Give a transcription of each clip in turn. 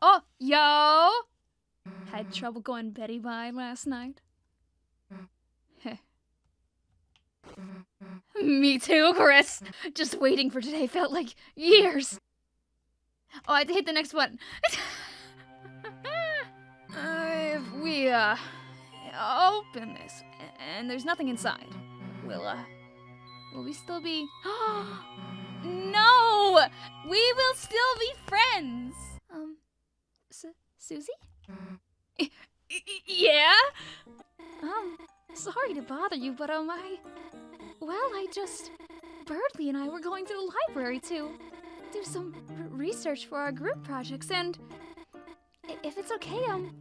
Oh, yo! Had trouble going Betty by last night. Me too, Kris. Just waiting for today felt like years. Oh, I had to hit the next button. uh, if we, uh, open this and there's nothing inside, will, uh, will we still be. no! We will still be friends! Su Susie? yeah? Um, sorry to bother you, but, um, I. Well, I just. Berdly and I were going to the library to do some research for our group projects, and if it's okay, um,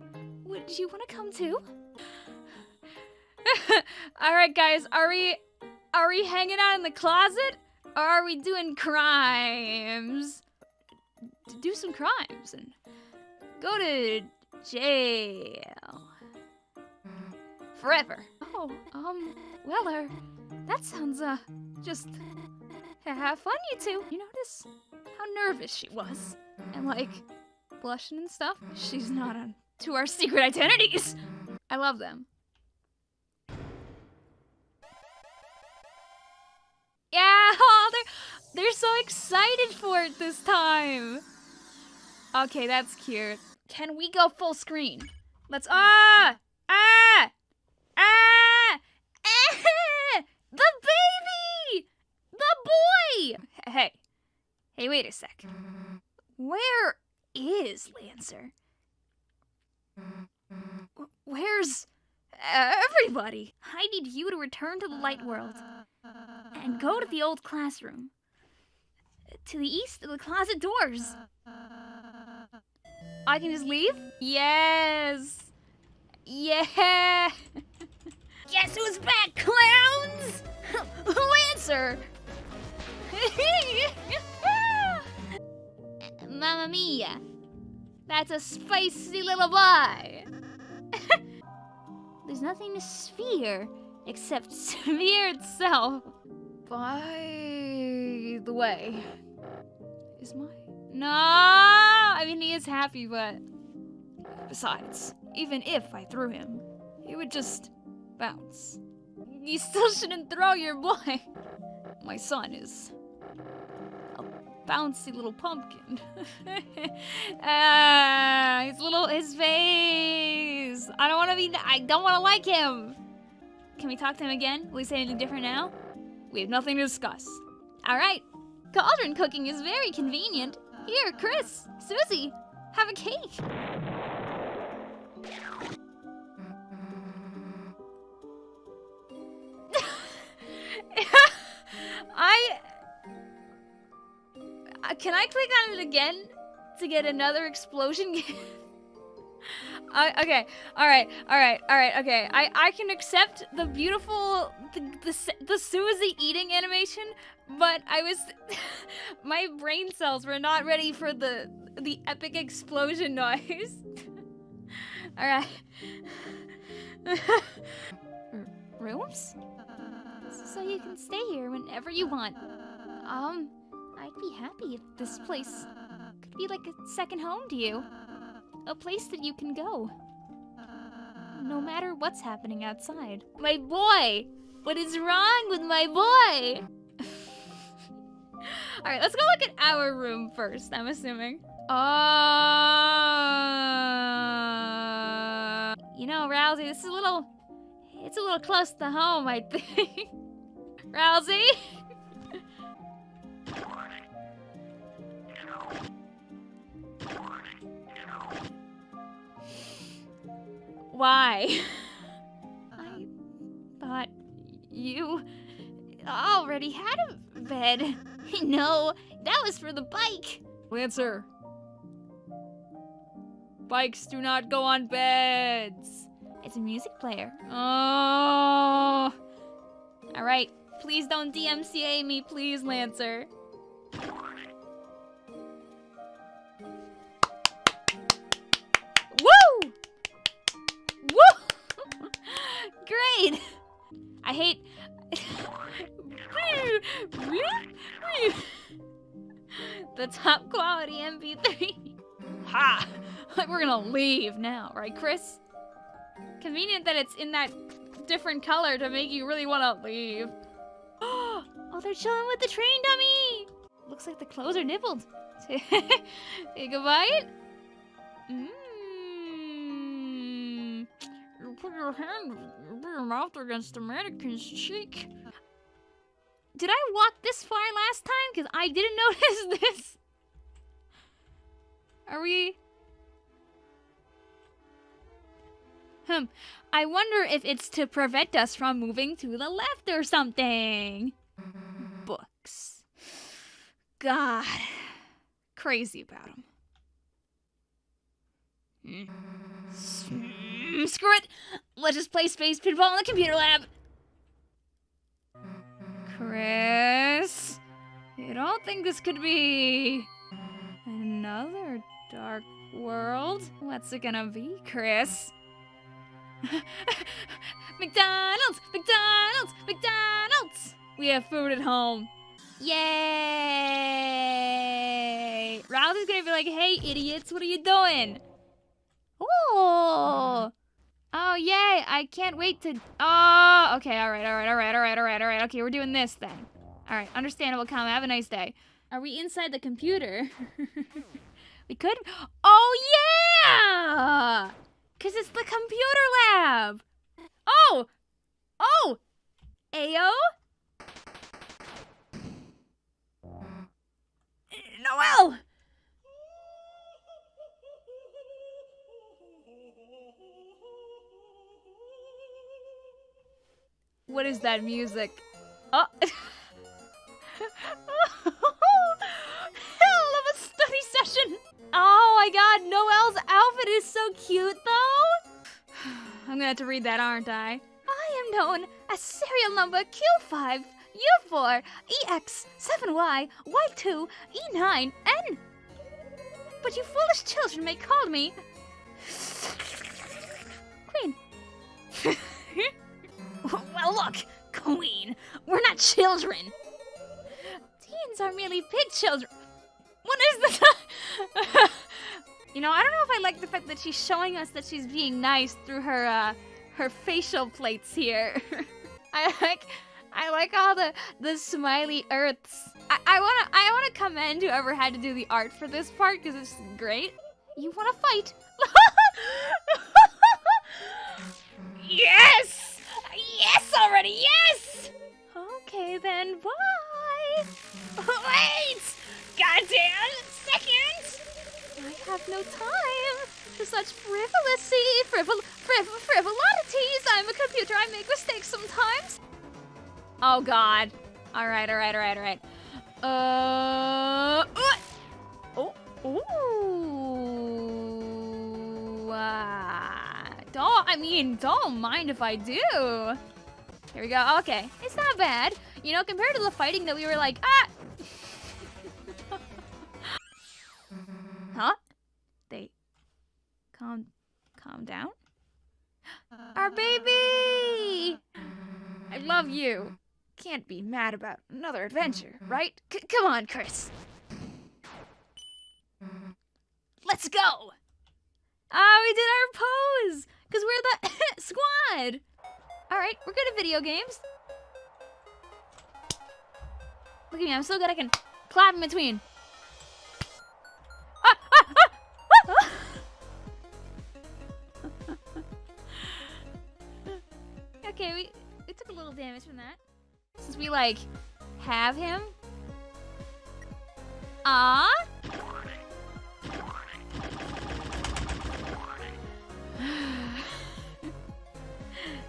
would you want to come too? All right, guys, are we are we hanging out in the closet, or are we doing crimes? To do some crimes and go to jail forever. Oh, um, well, uh, that sounds uh, just have fun, you two. You notice how nervous she was? And like, blushing and stuff? She's not on to our secret identities. I love them. Yeah, oh, they're, they're so excited for it this time. Okay, that's cute. Can we go full screen? Let's, ah, ah, ah, ah, the baby, the boy. Hey, Hey, wait a sec. Where is Lancer? Where's everybody? I need you to return to the light world and go to the old classroom. To the east of the closet doors. I can just leave? Yes. Yeah. Guess who's back, clowns? Lancer. Mamma mia. That's a spicy little boy. There's nothing to sphere except sphere itself. By the way, is my... No! I mean, he is happy, but... Besides, even if I threw him, he would just bounce. You still shouldn't throw your boy. My son is a bouncy little pumpkin. ah, his little his face. I don't want to be. I don't want to like him. Can we talk to him again? Will he say anything different now? We have nothing to discuss. All right. Cauldron cooking is very convenient. Here, Kris, Susie, have a cake. I uh, can I click on it again to get another explosion uh, okay, all right, all right, all right, okay. I I can accept the beautiful the the, the Susie eating animation, but I was my brain cells were not ready for the the epic explosion noise. all right. Rooms? So you can stay here whenever you want. Um, I'd be happy if this place could be like a second home to you. A place that you can go. No matter what's happening outside. My boy! What is wrong with my boy? Alright, let's go look at our room first, I'm assuming. Uh, you know, Ralsei, this is a little... It's a little close to home, I think. Ralsei? Why? I um, thought you already had a bed. No, that was for the bike. Lancer. Bikes do not go on beds. It's a music player. Oh. All right. Please don't DMCA me, please, Lancer. Great! I hate... the top quality MP3. Ha! like we're gonna leave now, right, Kris? Convenient that it's in that different color to make you really want to leave. oh, they're chilling with the train dummy. Looks like the clothes are nibbled. Take a bite. Your hand, your mouth against the mannequin's cheek. Did I walk this far last time? Because I didn't notice this. Are we... Hmm. I wonder if it's to prevent us from moving to the left or something. Books. God. Crazy about them. Mm, screw it. Let's just play space pinball in the computer lab. Kris? You don't think this could be another dark world? What's it gonna be, Kris? McDonald's! McDonald's! McDonald's! We have food at home. Yay! Ralph is gonna be like, hey, idiots, what are you doing? Oh! Oh, yay! I can't wait to. Oh, okay, alright, alright, alright, alright, alright, alright. Okay, we're doing this then. Alright, understandable, Come, Have a nice day. Are we inside the computer? we could. Oh, yeah! Because it's the computer lab! Oh! Oh! Ayo? Noelle! What is that music? Oh! Hell of a study session! Oh my god, Noelle's outfit is so cute though! I'm gonna have to read that, aren't I? I am known as serial number Q5, U4, EX7Y, Y2, E9, N. But you foolish children may call me well, look, Queen, we're not children. Teens are merely pig children. What is this? you know, I don't know if I like the fact that she's showing us that she's being nice through her uh, her facial plates here. I like I like all the the smiley earths. I, I wanna I wanna commend whoever had to do the art for this part because it's great. You wanna fight? yes! Yes already, yes! Okay then, bye! Wait! Goddamn second! I have no time for such frivolity, frivol, frivol, frivolities. I'm a computer, I make mistakes sometimes. Oh god. Alright, alright, alright, alright. Uh, oh, don't, I mean, don't mind if I do. Here we go. Okay, it's not bad. You know, compared to the fighting that we were like, ah! huh? They calm, calm down? Our baby! I love you. Can't be mad about another adventure, right? C come on, Kris. Let's go! Oh, we did our pose! Because we're the squad! Alright, we're good at video games. Look at me, I'm so good I can clap in between. Ah, ah, ah, okay, we, we took a little damage from that. Since we, like, have him. Ah.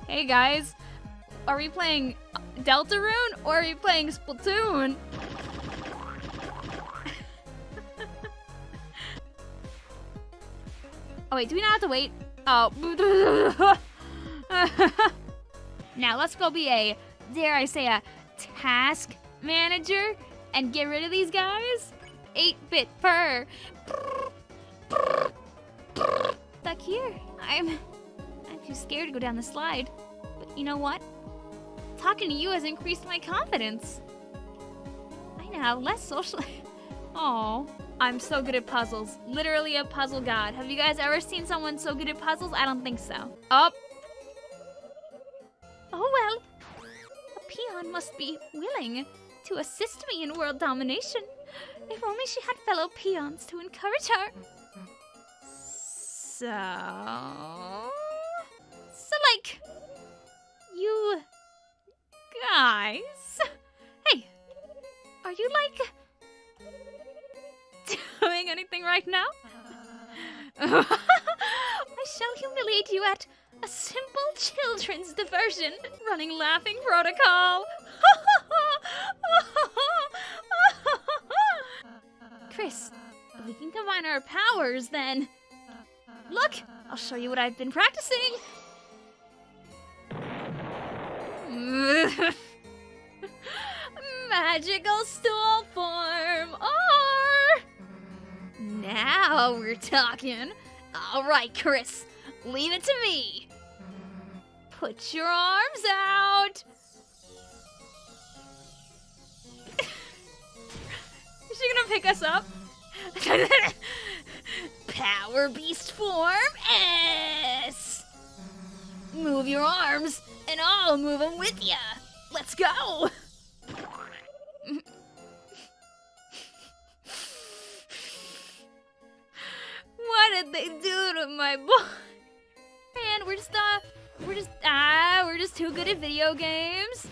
Hey guys, are we playing Deltarune or are we playing Splatoon? oh wait, do we not have to wait? Oh. now let's go be a, dare I say, a Tasque Manager and get rid of these guys? 8-bit fur. Stuck here. I'm too scared to go down the slide. But you know what? Talking to you has increased my confidence. I now have less social... Oh, I'm so good at puzzles. Literally a puzzle god. Have you guys ever seen someone so good at puzzles? I don't think so. Up. Oh well. A peon must be willing to assist me in world domination. If only she had fellow peons to encourage her. So... Like... You... Guys... Hey! Are you, like... Doing anything right now? I shall humiliate you at a simple children's diversion running Laughing Protocol. Kris, if we can combine our powers, then. Look, I'll show you what I've been practicing. Magical stool form, or. Now we're talking. All right, Kris, leave it to me. Put your arms out. Is she gonna pick us up? Power Beast form S. Move your arms, and I'll move them with ya. Let's go. what did they do to my boy? Man, we're just uh, we're just ah, we're just too good at video games.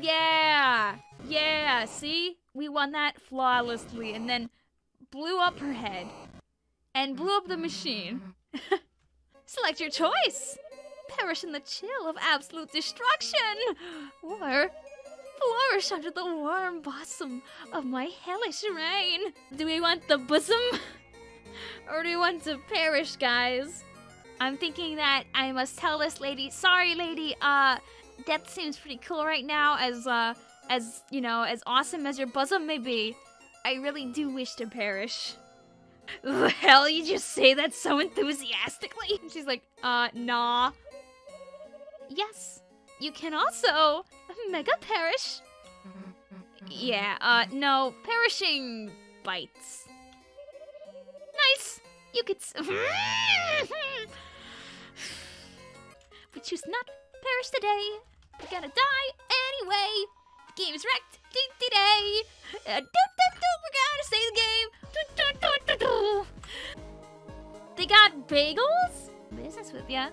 Yeah, yeah. See, we won that flawlessly, and then blew up her head and blew up the machine. Select your choice. Perish in the chill of absolute destruction, or flourish under the warm bosom of my hellish reign. Do we want the bosom? or do we want to perish, guys? I'm thinking that I must tell this lady, sorry lady, uh, death seems pretty cool right now as, uh, as, you know, as awesome as your bosom may be. I really do wish to perish. The hell, you just say that so enthusiastically? She's like, uh, nah. Yes, you can also mega perish. Yeah, uh, no, perishing bites. Nice. You could. We choose not perish today. We're gonna die anyway. The game's wrecked. Today. Uh, we're gonna save the game. They got bagels? Business with ya.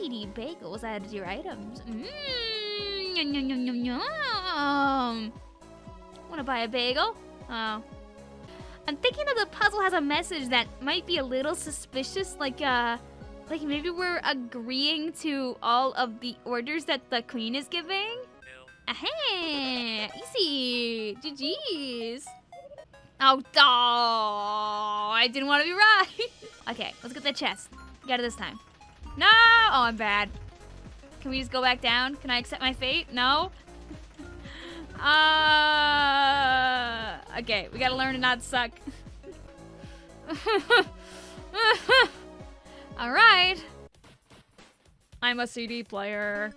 CD bagels added to your items. Mmm. Yum, yum, yum, yum, yum. Wanna buy a bagel? Oh. I'm thinking that the puzzle has a message that might be a little suspicious, like, uh, like maybe we're agreeing to all of the orders that the queen is giving? Aha! Easy! GG's! Oh, oh, I didn't want to be right. okay, let's get the chest. Get it this time. No! Oh, I'm bad. Can we just go back down? Can I accept my fate? No? Uh, okay, we gotta learn to not suck. Alright. I'm a CD player.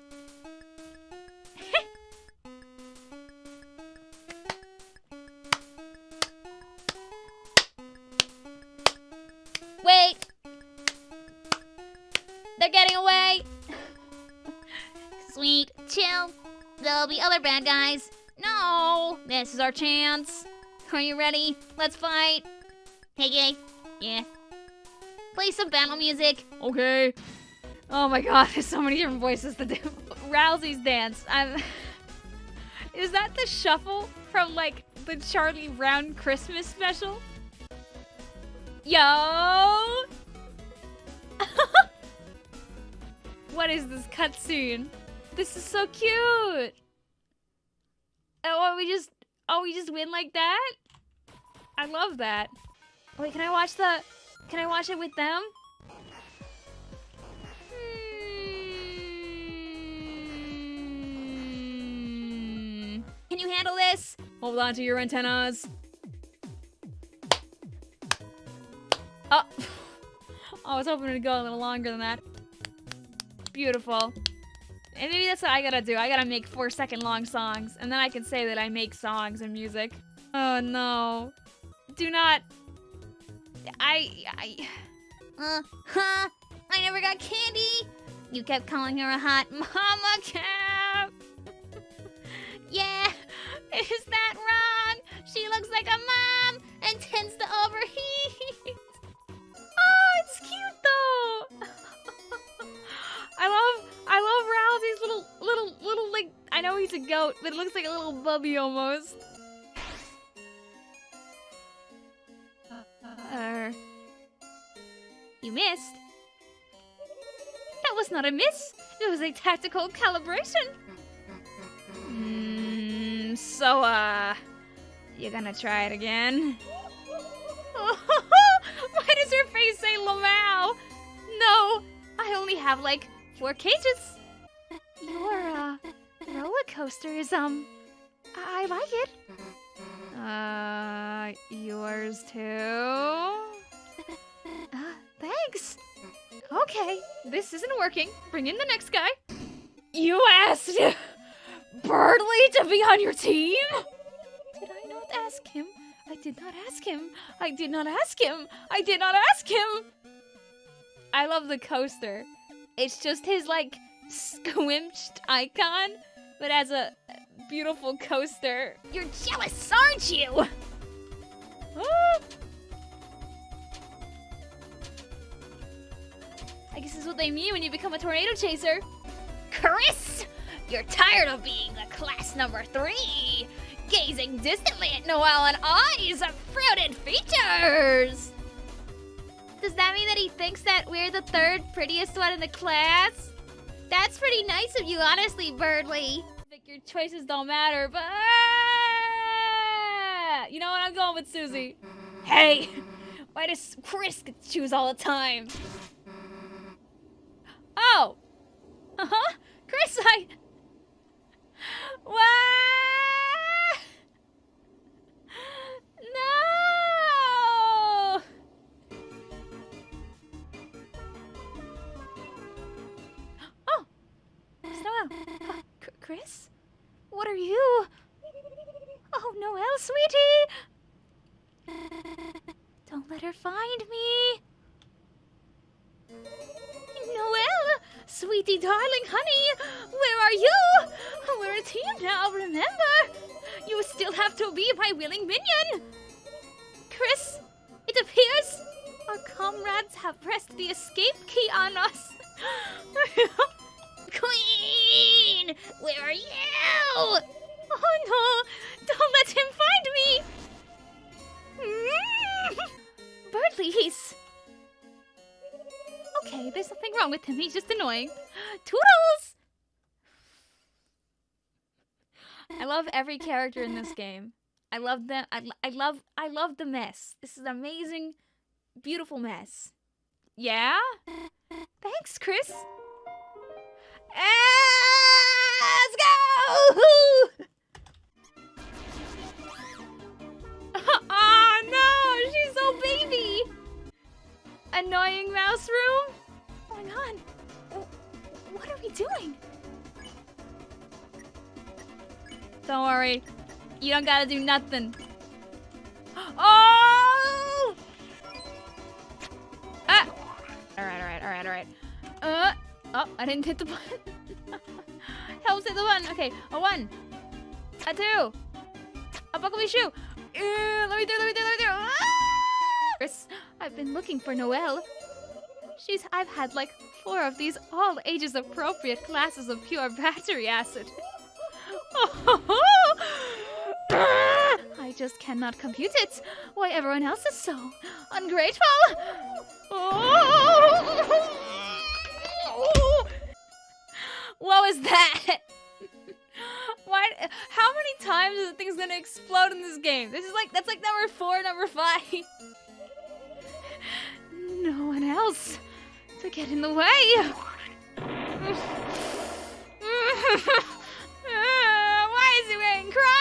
Bad guys. No! This is our chance. Are you ready? Let's fight. Hey, gay. Yeah. Play some battle music. Okay. Oh my god, there's so many different voices do. Ralsei's dance. I'm. Is that the shuffle from like the Charlie Brown Christmas special? Yo! what is this cutscene? This is so cute. Oh, we just oh we just win like that? I love that. Wait, can I watch the can I watch it with them? Hmm. Can you handle this? Hold on to your antennas. Oh. I was hoping to go a little longer than that. Beautiful. And maybe that's what I gotta do. I gotta make four second long songs, and then I can say that I make songs and music. Oh no. do not. I. I. Uh, huh? I never got candy. You kept calling her a hot mama cap. yeah, is that wrong? She looks like a mom and tends to overheat. Know he's a goat, but it looks like a little bubby almost. Uh, you missed. That was not a miss. It was a tactical calibration. Mm, so, uh, you're gonna try it again? Why does your face say Lamau? No, I only have like four cages. Your uh, roller coaster is um, I, like it. Uh, yours too. Uh, thanks. Okay, this isn't working. Bring in the next guy. You asked Berdly to be on your team? Did I not ask him? I did not ask him. I did not ask him. I did not ask him. I love the coaster. It's just his like squinched icon, but as a beautiful coaster. You're jealous, aren't you? I guess this is what they mean when you become a tornado chaser. Kris, you're tired of being the class number three, gazing distantly at Noelle and eyes of fruited features. Does that mean that he thinks that we're the third prettiest one in the class? That's pretty nice of you, honestly, Berdly. Like your choices don't matter, but you know what? I'm going with Susie. Hey, why does Kris get to choose all the time? Oh, uh huh. Kris, I. What? Kris, what are you? Oh, Noelle, sweetie. Don't let her find me. Noelle, sweetie, darling, honey, where are you? We're a team now, remember? You still have to be my willing minion. Kris, it appears our comrades have pressed the escape key on us. Queen, where are you? Oh no! Don't let him find me! Mm-hmm. Berdly, he's. Okay, there's nothing wrong with him. He's just annoying. Toodles! I love every character in this game. I love them. I, I love. I love the mess. This is an amazing, beautiful mess. Yeah. Thanks, Kris. Let's go! oh no, she's so baby. Annoying mouse room. Oh my god. Wh- What are we doing? Don't worry. You don't gotta do nothing. Oh! Ah! Alright, alright, alright, alright. Uh, oh, I didn't hit the button. Helps hit the button. Okay, a one, a two, a buckle me shoe. Uh, let me through, let me through, let me through. Ah! I've been looking for Noelle. She's, I've had like four of these all ages appropriate glasses of pure battery acid. I just cannot compute it. Why everyone else is so ungrateful. What was that? Why? How many times is the thing's gonna explode in this game? This is like that's like number four, number five. No one else to get in the way. Why is he wearing Crocs?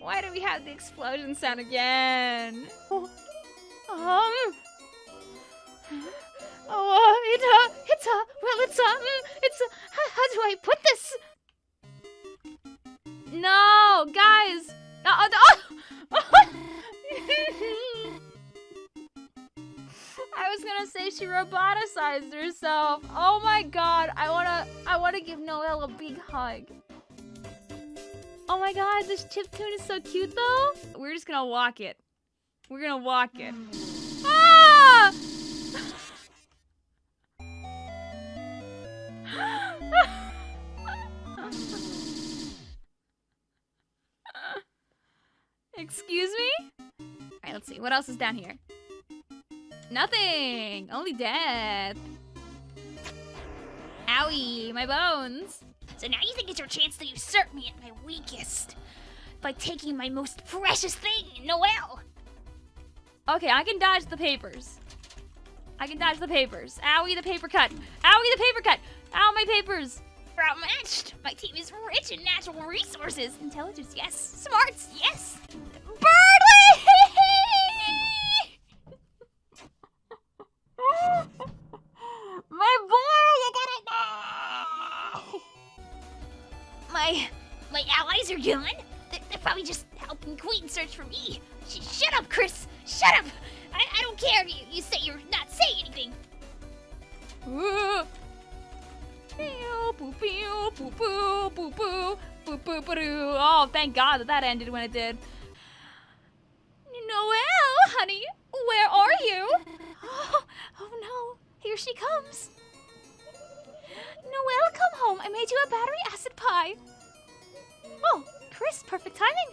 Why do we have the explosion sound again? Um. Oh, it, uh, it's a, well, it's a, mm, it's a, how, how do I put this? No, guys. No, no. I was gonna say she roboticized herself. Oh my god, I wanna, I wanna give Noelle a big hug. Oh my god, this chip tune is so cute though. We're just gonna walk it. We're gonna walk it. Ah! Excuse me? Alright, let's see. What else is down here? Nothing! Only death. Owie, my bones. So now you think it's your chance to usurp me at my weakest by taking my most precious thing, Noelle. Okay, I can dodge the papers. I can dodge the papers. Owie, the paper cut. Owie, the paper cut. Ow, my papers. We're outmatched. My team is rich in natural resources. Intelligence, yes. Smarts, yes. Are gone. They're, they're probably just helping Queen search for me. Sh- shut up, Kris. Shut up. I, I don't care. You, you say you're not saying anything. Ooh. Oh, thank God that that ended when it did. Noelle, honey, where are you? Oh, oh no, here she comes. Noelle, come home. I made you a battery acid pie. Oh, Kris, perfect timing.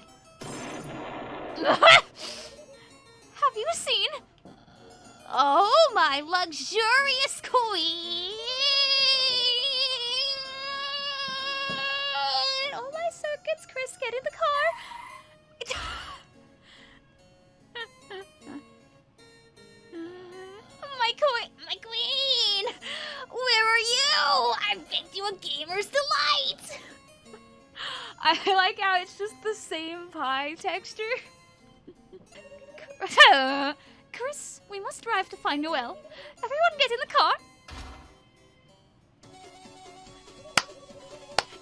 Have you seen? Oh, my luxurious queen! All my circuits, Kris, get in the car. My queen, my queen, where are you? I've baked you a gamer's delight. I like how it's just the same pie texture. Kris, we must drive to find Noelle. Everyone get in the car.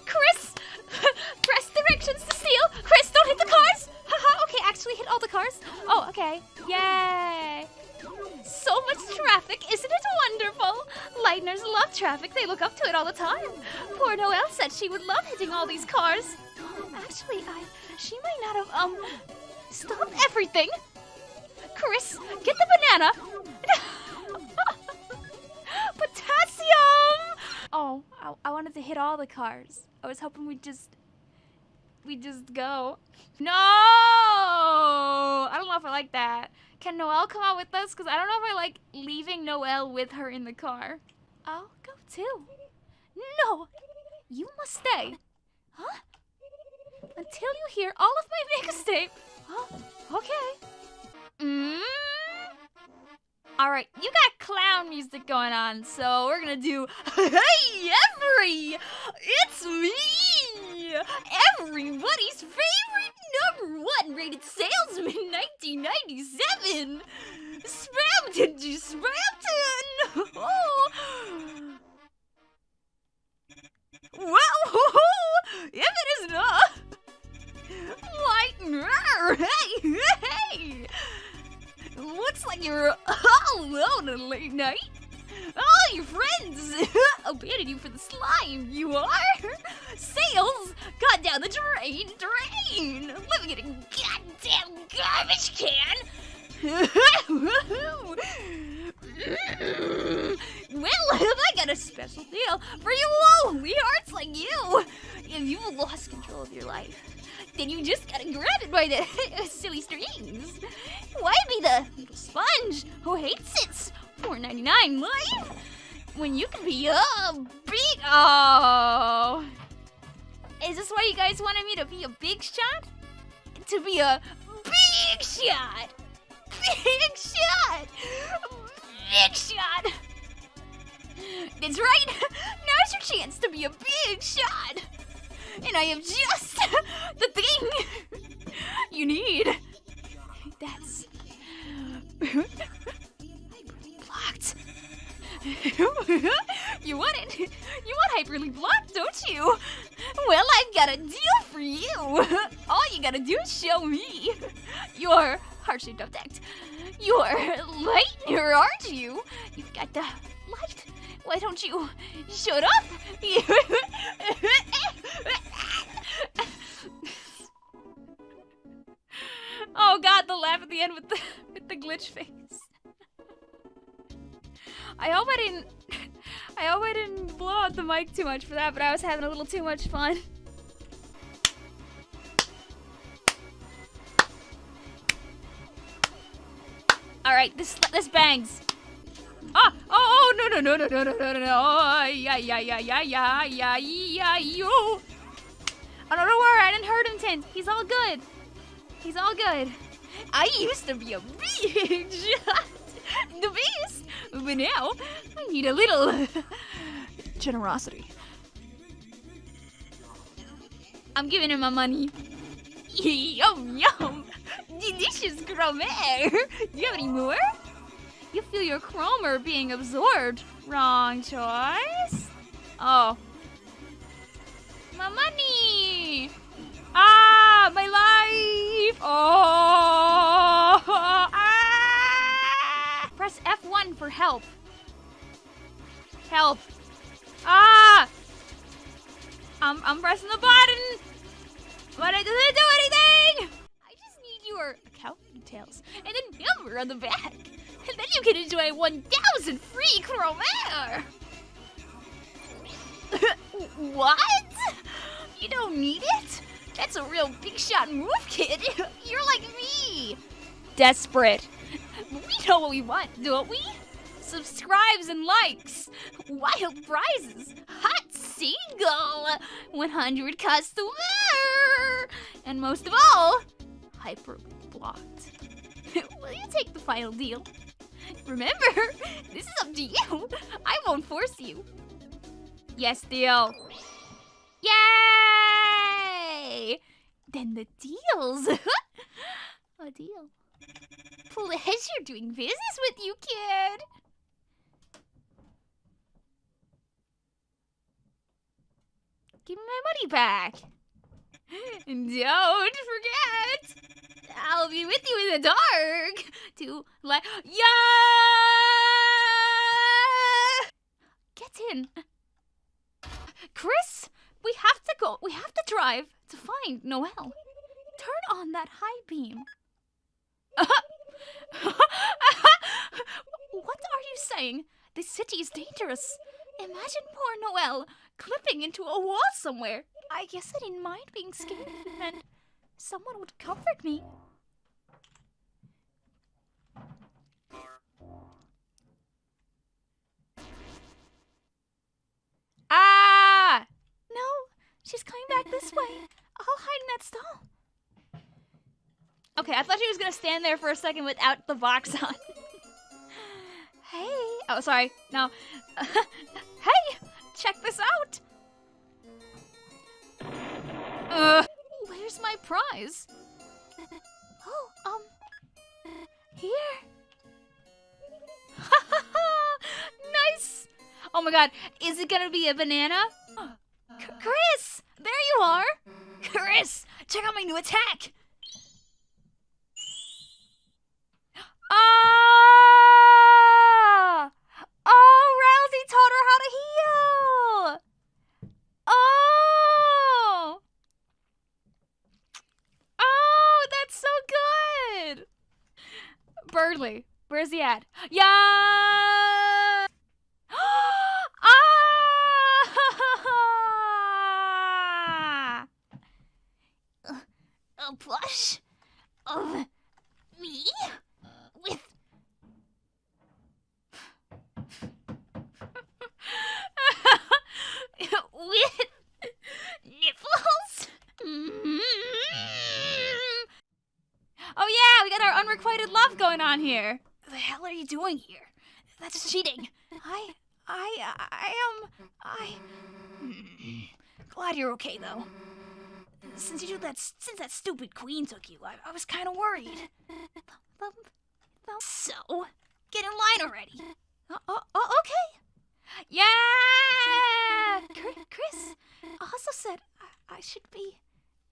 Kris! Press directions to steal! Kris, don't hit the cars! Haha, okay, actually hit all the cars. Oh, okay. Yay! So much traffic, isn't it wonderful? Lightners love traffic, they look up to it all the time. Poor Noelle said she would love hitting all these cars. Actually, I she might not have um stopped everything. Kris, get the banana. Potassium! Oh, I, I wanted to hit all the cars. I was hoping we'd just we just go. No! I don't know if I like that. Can Noelle come out with us? Because I don't know if I like leaving Noelle with her in the car. I'll go too. No! You must stay. Huh? Until you hear all of my mixtape. Huh? Okay. Mm. All right, you got clown music going on, so we're gonna do Hey Every! It's me! Everybody's favorite number one rated salesman 1997! Spamton to Spamton! Oh. Well, if it is not... Lightner! Hey, hey! Looks like you're all alone on late night. All your friends abandoned you for the slime, you are? Sales got down the drain, drain! Living in a goddamn garbage can! well, I got a special deal for you lonely hearts like you! If you've lost control of your life, then you just gotta grab it by the silly strings. Why be the little sponge who hates it? Four ninety nine life when you can be a big oh. Is this why you guys wanted me to be a big shot? To be a big shot, big shot, big shot. That's right. Now's your chance to be a big shot. And I have just the thing you need. That's. you want it? You want Hyperlink Blocked, don't you? Well, I've got a deal for you. All you gotta do is show me your heart-shaped object. You're lightner, aren't you? You've got the light. Why don't you shut up? oh god, the laugh at the end with the with the glitch face. I hope I didn't I hope I didn't blow out the mic too much for that, but I was having a little too much fun. All right, this this bangs. Ah! Oh! Oh! No! No! No! No! No! No! No! No! Oh, yeah! Yeah! Yeah! Yeah! Yeah! Yeah! Yeah! You! Oh no! Don't worry, I didn't hurt him, Tint. He's all good. He's all good. I used to be a shot, the beast, but now I need a little generosity. I'm giving him my money. Yum yum! Delicious gourmet! Do you have any more? You feel your Kromer being absorbed. Wrong choice. Oh. My money! Ah, my life! Oh! Press F1 for help. Help. Ah! I'm, I'm pressing the button, but it doesn't do anything! I just need your account details and a number on the back. And then you can enjoy 1,000 free Kromer! what? You don't need it? That's a real big shot move, kid. You're like me. Desperate. We know what we want, don't we? Subscribes and likes, wild prizes, hot single, 100 customer, and most of all, hyper blocked. Will you take the final deal? Remember, this is up to you. I won't force you. Yes, deal. Yay! Then the deals. A deal. Pleasure doing business with you, kid. Give me my money back. And don't forget, I'll be with you in the dark to like yeah. Get in, Kris. We have to go. We have to drive to find Noelle. Turn on that high beam. Uh-huh. what are you saying? This city is dangerous. Imagine poor Noelle clipping into a wall somewhere. I guess I didn't mind being scared, and someone would comfort me. Ah! No, she's coming back this way. I'll hide in that stall. Okay, I thought she was gonna stand there for a second without the box on. hey. Oh, sorry. No. hey, check this out. Uh, where's my prize? Oh, um, here. nice. Oh my god, is it gonna be a banana? C Kris, there you are. Kris, check out my new attack. Ah! Oh, Ralsei taught her how to heal. Oh! Oh, that's so good! Berdly, where's he at? Yeah! ah! A plush of me with with nipples. Mm-hmm. Oh yeah, we got our unrequited love going on here. The hell are you doing here? That's cheating. I, I, I am, I. Hmm, glad you're okay though. Since you that, since that stupid queen took you, I, I was kind of worried. So, get in line already. Oh, oh, okay. Yeah! Kris also said I should be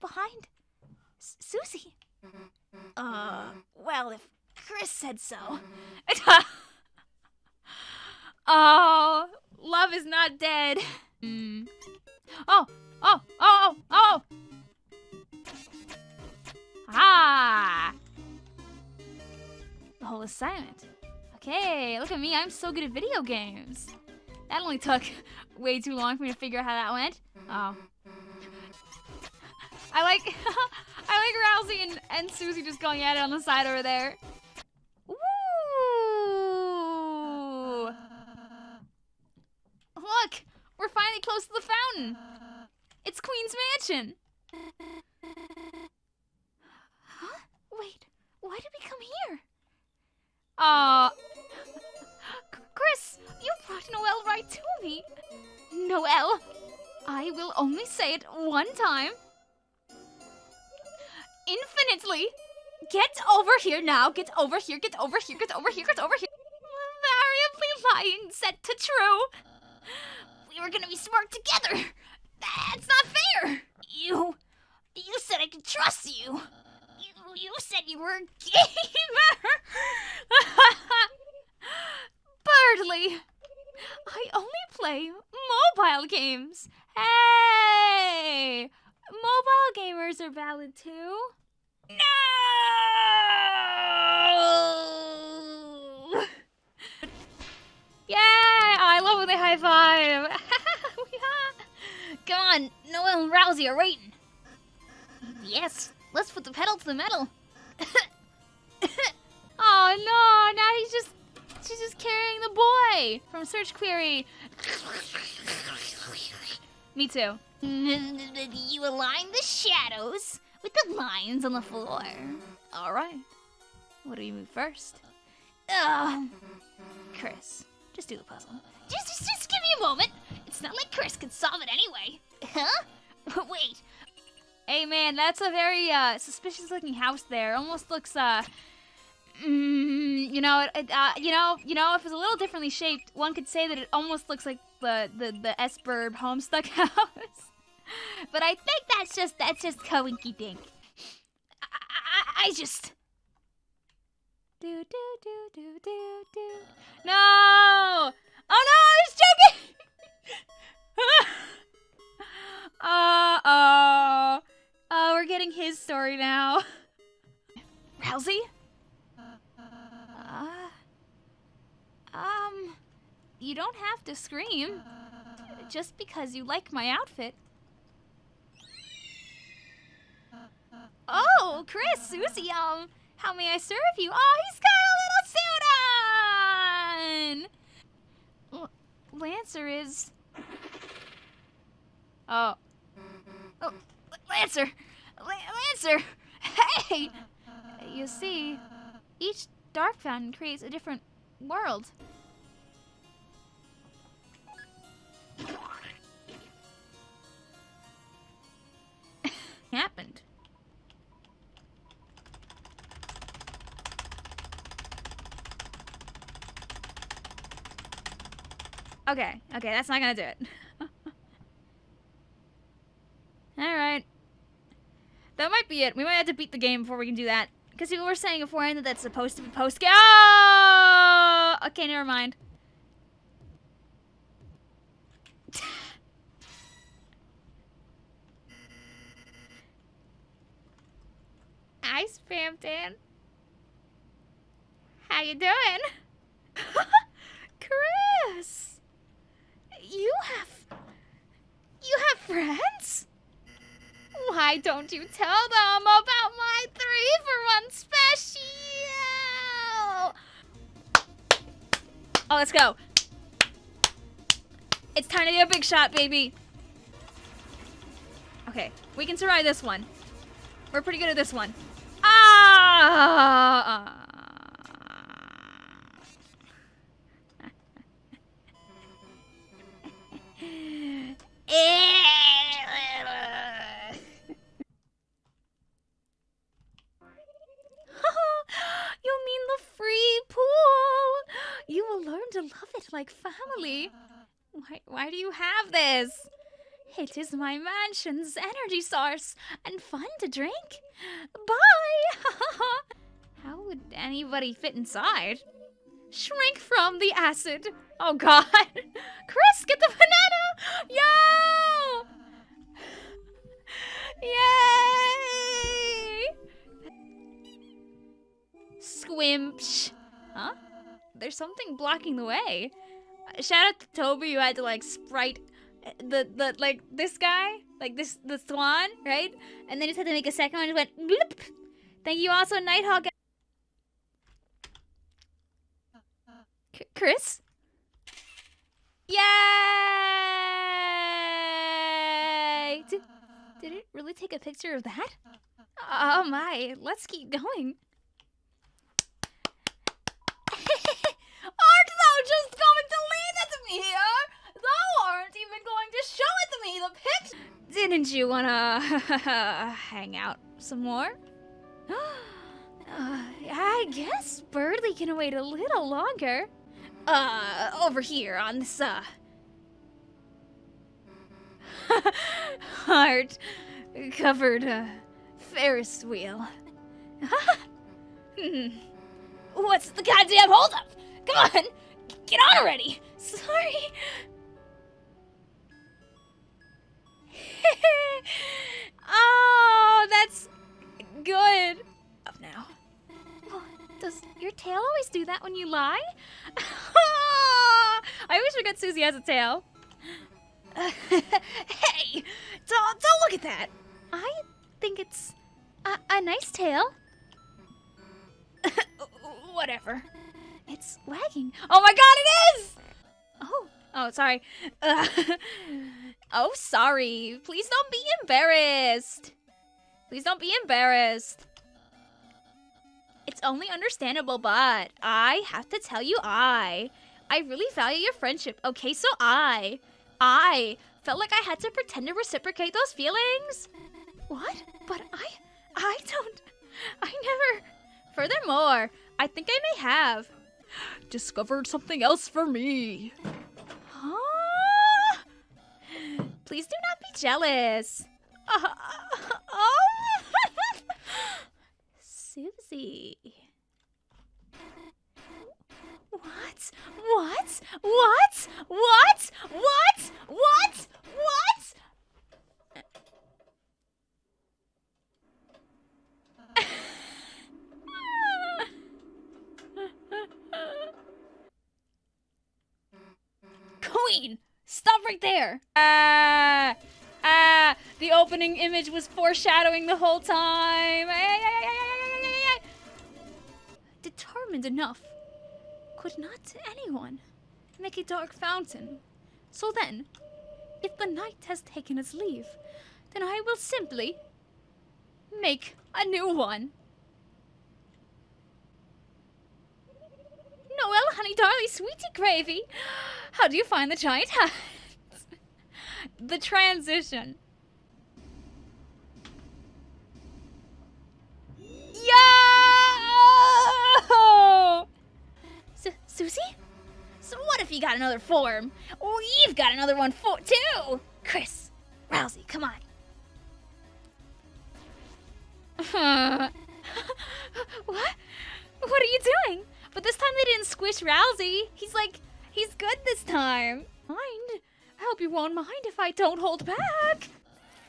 behind S- Susie. Uh, well, if Kris said so. oh, love is not dead. Mm. Oh, oh, oh, oh, oh. Ah. The whole assignment. Okay, look at me. I'm so good at video games. That only took way too long for me to figure out how that went. Oh. I like I like Ralsei and, and Susie just going at it on the side over there. Ooh. Look, we're finally close to the fountain. It's Queen's Mansion. Huh? Wait, why did we come here? Aw. Right to me. Noelle, I will only say it one time. Infinitely. Get over here now. Get over here. Get over here. Get over here. Get over here. Variably lying set to true. We were gonna be smart together. That's not fair. You, you said I could trust you. You, you said you were a gamer. Berdly, I only play mobile games. Hey, mobile gamers are valid too. No! Yay! Oh, I love when they high five. Come on, Noelle and Ralsei are waiting. Yes, let's put the pedal to the metal. oh no! Now he's just she's just carrying the boy from search query. Me too. You align the shadows with the lines on the floor. All right. What do you move first? Ugh. Kris, just do the puzzle. Just, just, just give me a moment. It's not like Kris could solve it anyway. Huh? Wait. Hey man, that's a very uh, suspicious looking house there. Almost looks uh mm, you know, it, it, uh, you know, you know, if it's a little differently shaped, one could say that it almost looks like the the the Esberb Homestuck house. but I think that's just that's just coinky dink. I, I, I just. Do do do do do do. No! Oh no! I was joking. uh oh. Oh, we're getting his story now. Ralsei? Uh, um, you don't have to scream. Just because you like my outfit. Oh, Kris, Susie, um, how may I serve you? Oh, he's got a little suit on! L- Lancer is... Oh. Oh, Lancer! La- Lancer! Hey! You see, each dark fountain creates a different world. Happened. Okay, okay, that's not gonna do it. Alright. That might be it. We might have to beat the game before we can do that. Because people were saying beforehand that that's supposed to be post game. Oh! Okay, never mind. Hi, Spamton. How you doing? Kris! You have... You have friends? Why don't you tell them go. It's time to be a big shot, baby. Okay, we can survive this one. We're pretty good at this one. Ah! Love it like family. Why, why do you have this? It is my mansion's energy source and fun to drink. Bye! How would anybody fit inside? Shrink from the acid. Oh god. Kris, get the banana! Yo! Yay! Squimpsh. Huh? There's something blocking the way. Shout out to Toby who had to like sprite uh, the the like this guy, like this the swan, right? And then just had to make a second one. Just went. Bloop. Thank you also, Nighthawk. Kris. Yay! Did, did it really take a picture of that? Oh my! Let's keep going. Aren't thou just going to leave it to me here? Thou aren't even going to show it to me, the picture. Didn't you wanna hang out some more? Uh, I guess Berdly can wait a little longer. Uh, over here on this, uh... Heart covered uh, Ferris wheel. Hmm. What's the goddamn holdup? Come on! Get on already! Sorry! oh, that's good. Up now. Oh, does your tail always do that when you lie? I always forget Susie has a tail. hey! Don't, don't look at that! I think it's a, a nice tail. Whatever. It's wagging. Oh my god, it is! Oh, oh, sorry. Oh, sorry. Please don't be embarrassed. Please don't be embarrassed. It's only understandable, but I have to tell you, I, I really value your friendship. Okay, so I, I felt like I had to pretend to reciprocate those feelings. What? But I, I don't, I never. Furthermore, I think I may have discovered something else for me. Huh? Please do not be jealous. Uh, oh. Susie. What? What? What? What? What? What? What? Queen, stop right there. Ah, ah, the opening image was foreshadowing the whole time. Ay, ay, ay. Determined enough. Could not anyone make a dark fountain? So then, if the night has taken its leave, then I will simply make a new one. Noelle, honey, darling, sweetie gravy. How do you find the giant hat? The transition. Yo! Su- Susie? So what if you got another form? We've got another one for too. Kris, Ralsei, come on. what? What are you doing? But this time they didn't squish Ralsei. He's like, he's good this time. Mind? I hope you won't mind if I don't hold back.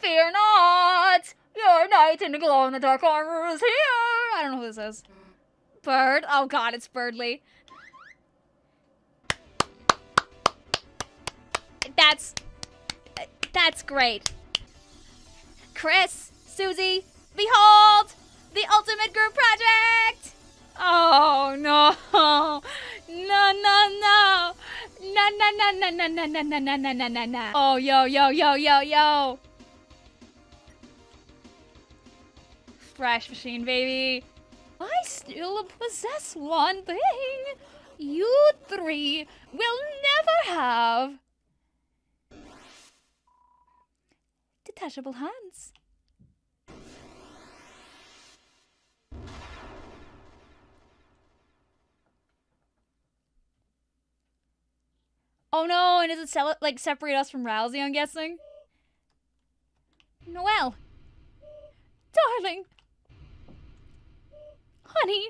Fear not. Your knight in the glow in the dark armor is here. I don't know who this is. Bird. Oh God, it's Berdly. That's that's great. Kris, Susie, behold the ultimate group project. Oh no. No no no. No no no no no no no no no no no no no. Oh yo yo yo yo yo. Fresh machine baby. I still possess one thing. You three will never have. Detachable hands. Oh no, and does it sell like separate us from Ralsei, I'm guessing? Noelle. Darling. Honey.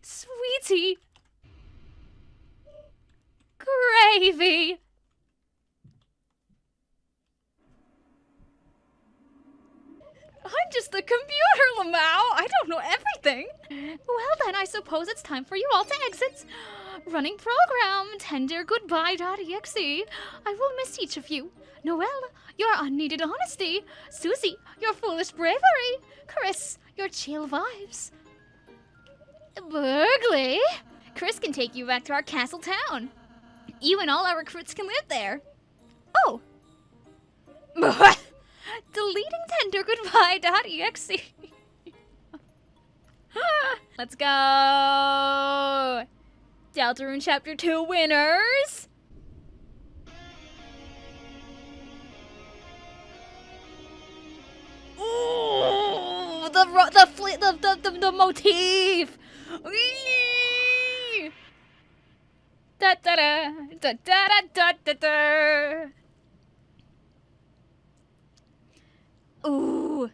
Sweetie. Gravy. I'm just the computer, Lamau. I don't know everything. Well, then, I suppose it's time for you all to exit. Running program, tender goodbye.exe. I will miss each of you. Noelle, your unneeded honesty. Susie, your foolish bravery. Kris, your chill vibes. Berdly, Kris can take you back to our castle town. You and all our recruits can live there. Oh. Deleting tender goodbye.exe. Let's go. Deltarune Chapter 2 winners. Ooh, the the fl- the, the the the motif. Whee! Da da da da da da da da. Ooh.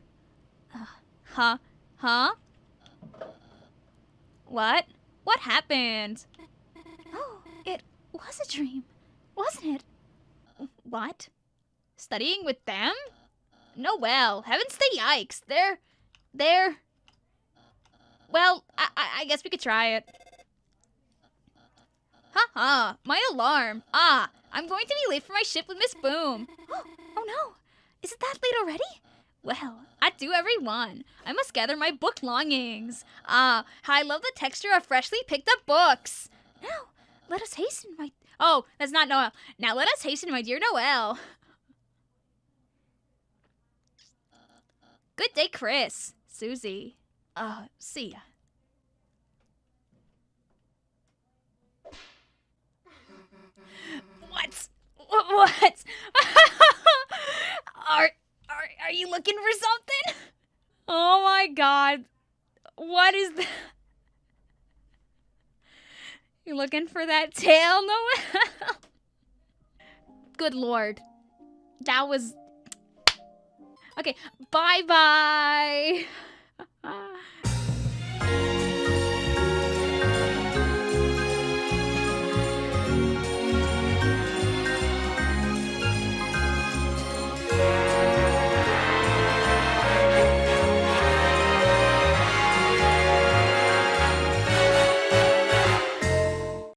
Uh, huh? Huh? What? What happened? Was a dream, wasn't it? What? Studying with them? No, well, heavens to yikes. They're. They're. Well, I, I, I guess we could try it. Ha ha, my alarm. Ah, I'm going to be late for my ship with Miss Boom. oh no, is it that late already? Well, I do every one. I must gather my book longings. Ah, I love the texture of freshly picked up books. Now, let us hasten, my. Oh, that's not Noelle. Now let us hasten, my dear Noelle. Good day, Kris. Susie. Uh, see ya. What? What? What? are, are, are you looking for something? Oh my god. What is that? You looking for that tail, Noelle? Good lord. That was Okay, bye bye.